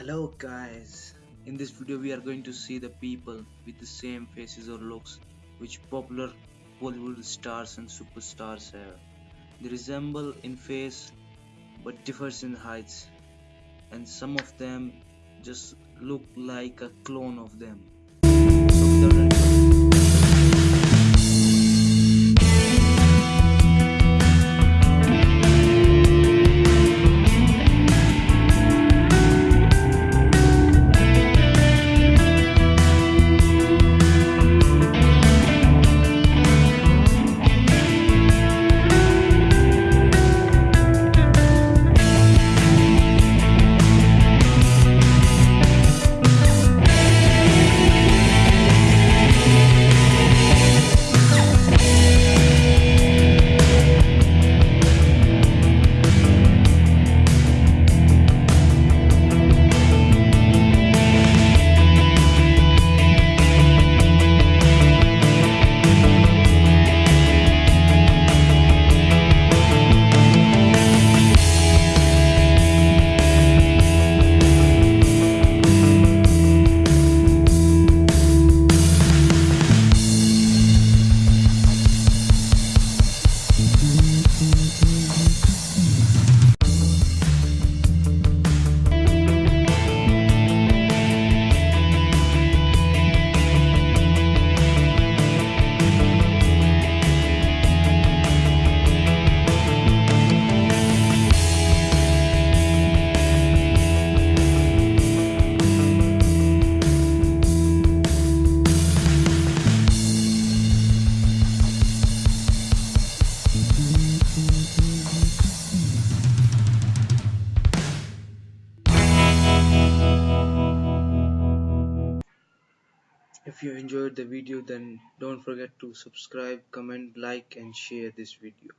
Hello guys, in this video we are going to see the people with the same faces or looks which popular Bollywood stars and superstars have. They resemble in face but differs in heights and some of them just look like a clone of them. Mm-hmm. If you enjoyed the video then don't forget to subscribe, comment, like and share this video.